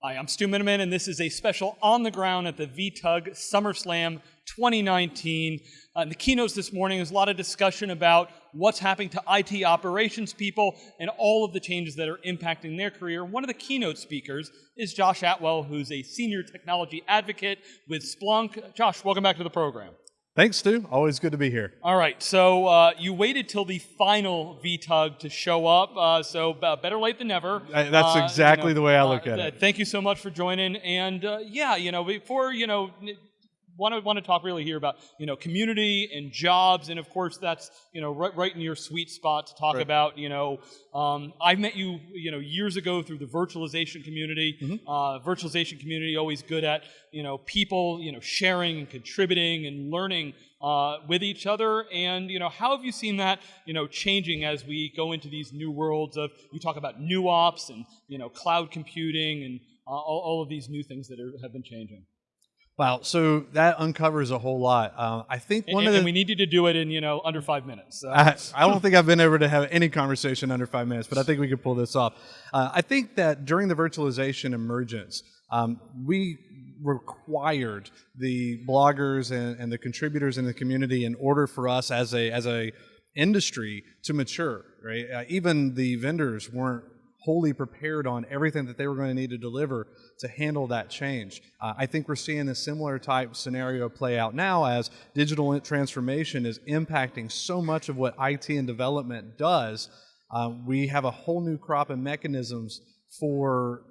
Hi, I'm Stu Miniman, and this is a special on the ground at the VTUG SummerSlam 2019. Uh, the keynotes this morning is a lot of discussion about what's happening to IT operations people and all of the changes that are impacting their career. One of the keynote speakers is Josh Atwell, who's a senior technology advocate with Splunk. Josh, welcome back to the program. Thanks, Stu. Always good to be here. All right, so uh, you waited till the final VTUG to show up, uh, so uh, better late than never. I, that's Uh, exactly you know, the way I look uh, at it. Thank you so much for joining, and uh, yeah, you know, before you know. Want to, want to talk really here about you know community and jobs and of course that's you know right, right in your sweet spot to talk Right. about you know um, I met you you know years ago through the virtualization community Mm-hmm. uh, virtualization community always good at you know people you know sharing and contributing and learning uh, with each other and you know how have you seen that you know changing as we go into these new worlds of you talk about new ops and you know cloud computing and uh, all, all of these new things that are, have been changing Wow. So that uncovers a whole lot. Uh, I think one and of the. we need you to do it in you know under five minutes so. I, I don't think I've been able to have any conversation under five minutes, but I think we could pull this off. Uh, I think that during the virtualization emergence, um, we required the bloggers and, and the contributors in the community in order for us as a as a industry to mature. Right? Uh, even the vendors weren't wholly prepared on everything that they were going to need to deliver to handle that change. Uh, I think we're seeing a similar type scenario play out now as digital transformation is impacting so much of what IT and development does. Uh, we have a whole new crop of mechanisms for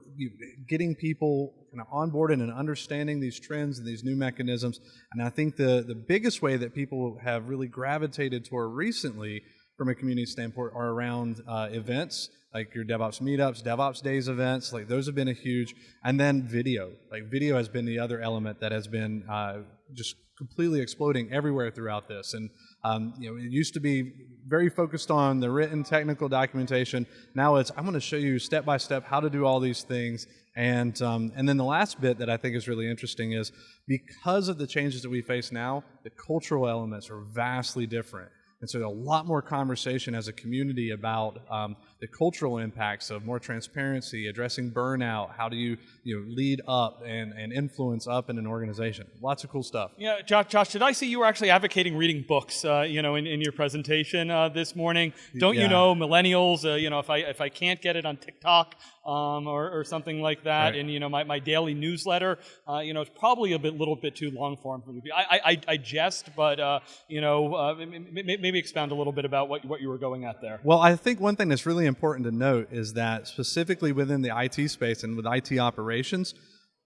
getting people kind of on board and understanding these trends and these new mechanisms. And I think the, the biggest way that people have really gravitated toward recently from a community standpoint are around uh, events like your DevOps meetups, DevOps days events, like those have been a huge, and then video. Like video has been the other element that has been uh, just completely exploding everywhere throughout this. And um, you know, it used to be very focused on the written technical documentation. Now it's I'm going to show you step by step how to do all these things. And um, and then the last bit that I think is really interesting is because of the changes that we face now, the cultural elements are vastly different. And so a lot more conversation as a community about um, the cultural impacts of more transparency, addressing burnout, how do you, you know, lead up and, and influence up in an organization. Lots of cool stuff. Yeah, Josh, Josh, did I see you were actually advocating reading books, uh, you know, in, in your presentation uh, this morning? Don't you know, millennials, uh, you know, if I, if I can't get it on TikTok um, or, or something like that, Right. and, you know, my, my daily newsletter, uh, you know, it's probably a bit, little bit too long form for me. I, I, I- I jest, but, uh, you know, uh, maybe expound a little bit about what, what you were going at there. Well, I think one thing that's really important to note is that specifically within the IT space and with IT operations,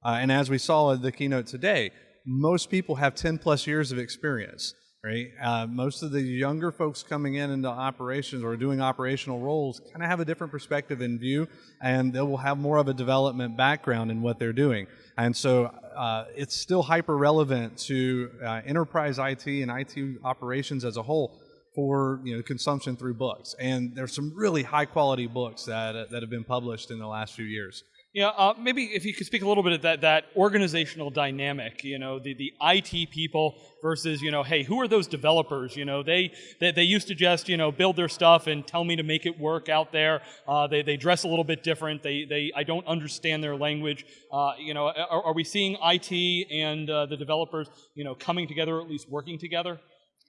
uh, and as we saw in the keynote today, most people have 10 plus years of experience, right? Uh, most of the younger folks coming in into operations or doing operational roles kind of have a different perspective in view, and they will have more of a development background in what they're doing. And so uh, it's still hyper relevant to uh, enterprise IT and IT operations as a whole for you know consumption through books. And there's some really high quality books that that have been published in the last few years. Yeah, uh, maybe if you could speak a little bit of that, that organizational dynamic, you know, the, the IT people versus, you know, hey, who are those developers? You know, they, they, they used to just, you know, build their stuff and tell me to make it work out there. Uh, they, they dress a little bit different. They, they, I don't understand their language. Uh, you know, are, are we seeing IT and uh, the developers, you know, coming together, or at least working together?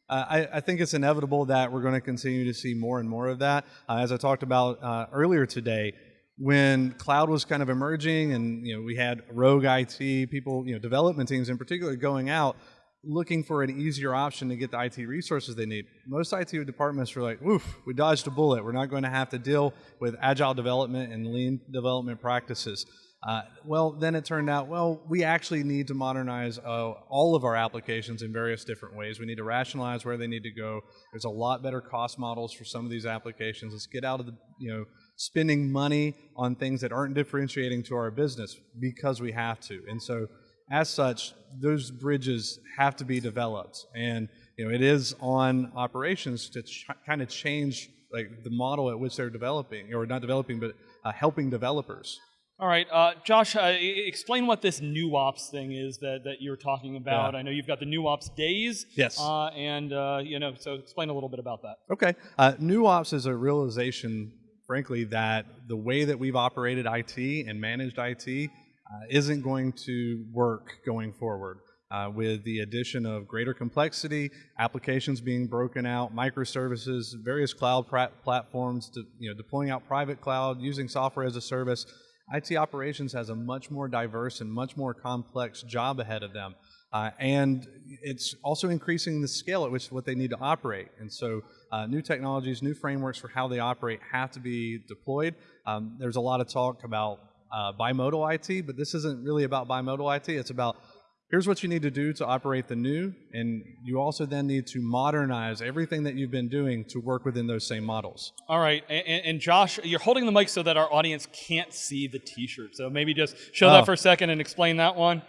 Uh, I, I think it's inevitable that we're going to continue to see more and more of that. Uh, as I talked about uh, earlier today, when cloud was kind of emerging, and you know we had rogue IT people, you know, development teams in particular, going out looking for an easier option to get the IT resources they need. Most IT departments were like, "Oof, we dodged a bullet. We're not going to have to deal with agile development and lean development practices." Uh, well, then it turned out, well, we actually need to modernize uh, all of our applications in various different ways. We need to rationalize where they need to go. There's a lot better cost models for some of these applications. Let's get out of the, you know, spending money on things that aren't differentiating to our business because we have to. And so, as such, those bridges have to be developed. And you know, it is on operations to kind of change like the model at which they're developing, or not developing, but uh, helping developers. All right, uh, Josh, uh, explain what this new ops thing is that, that you're talking about. Yeah. I know you've got the new ops days. Yes. Uh, and, uh, you know, so explain a little bit about that. Okay. Uh, new ops is a realization, frankly, that the way that we've operated IT and managed IT uh, isn't going to work going forward. Uh, with the addition of greater complexity, applications being broken out, microservices, various cloud platforms, to, you know, deploying out private cloud, using software as a service, IT operations has a much more diverse and much more complex job ahead of them. Uh, and it's also increasing the scale at which what they need to operate. And so, uh, new technologies, new frameworks for how they operate have to be deployed. Um, there's a lot of talk about uh, bimodal IT, but this isn't really about bimodal IT. It's about here's what you need to do to operate the new, and you also then need to modernize everything that you've been doing to work within those same models. All right, and, and Josh, you're holding the mic so that our audience can't see the T-shirt. So maybe just show Oh. that for a second and explain that one.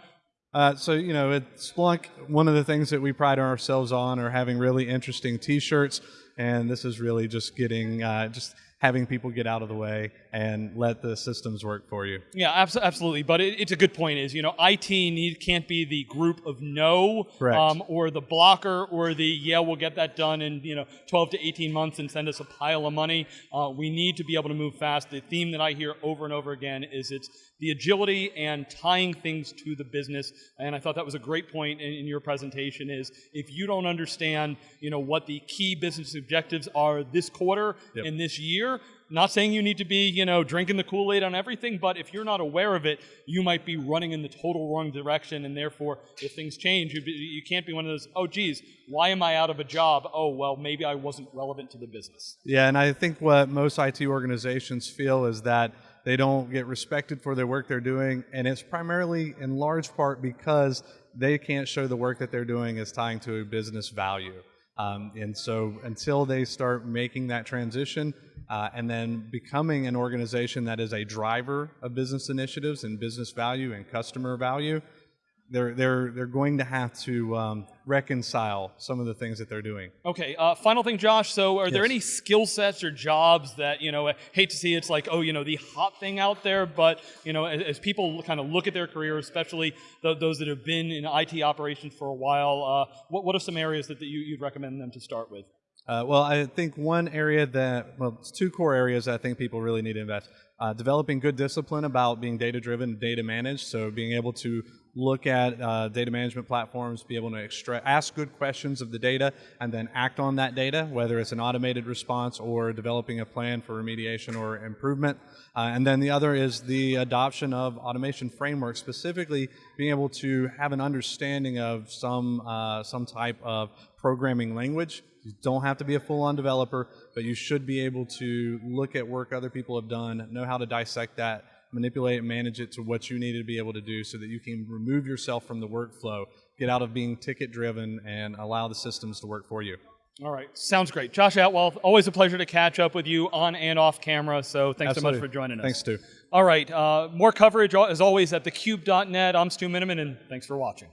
Uh, so you know, at Splunk, one of the things that we pride ourselves on are having really interesting T-shirts, and this is really just getting uh, just having people get out of the way and let the systems work for you. Yeah, abso- absolutely. But it, it's a good point. Is you know, IT need can't be the group of no, um, or the blocker, or the yeah, we'll get that done in you know 12 to 18 months and send us a pile of money. Uh, we need to be able to move fast. The theme that I hear over and over again is it's the agility and tying things to the business. And I thought that was a great point in, in your presentation. Is if you don't understand, you know, what the key business objectives are this quarter Yep. and this year, not saying you need to be, you know, drinking the Kool-Aid on everything, but if you're not aware of it, you might be running in the total wrong direction, and therefore, if things change, you, be, you can't be one of those, oh, geez, why am I out of a job? Oh, well, maybe I wasn't relevant to the business. Yeah, and I think what most IT organizations feel is that they don't get respected for their work they're doing, and it's primarily in large part because they can't show the work that they're doing is tying to a business value. Um, and so until they start making that transition uh, and then becoming an organization that is a driver of business initiatives and business value and customer value, they're, they're, they're going to have to um, reconcile some of the things that they're doing. Okay, uh, final thing, Josh. So, are there any skill sets or jobs that you know? I hate to see it's like, oh, you know, the hot thing out there, but you know, as, as people kind of look at their career, especially th- those that have been in IT operations for a while, uh, what what are some areas that, that you, you'd recommend them to start with? Uh, well, I think one area that, well, it's two core areas that I think people really need to invest. Uh, developing good discipline about being data driven data managed. So being able to look at uh, data management platforms, be able to extract, ask good questions of the data, and then act on that data, whether it's an automated response or developing a plan for remediation or improvement. Uh, and then the other is the adoption of automation frameworks, specifically being able to have an understanding of some uh, some type of programming language. You don't have to be a full-on developer, but you should be able to look at work other people have done, know how to dissect that, manipulate and manage it to what you need to be able to do so that you can remove yourself from the workflow, get out of being ticket driven and allow the systems to work for you. All right, sounds great, Josh Atwell. Always a pleasure to catch up with you on and off camera. So, thanks so much for joining us. Thanks, Stu. All right, uh, more coverage as always at thecube.net. I'm Stu Miniman, and thanks for watching.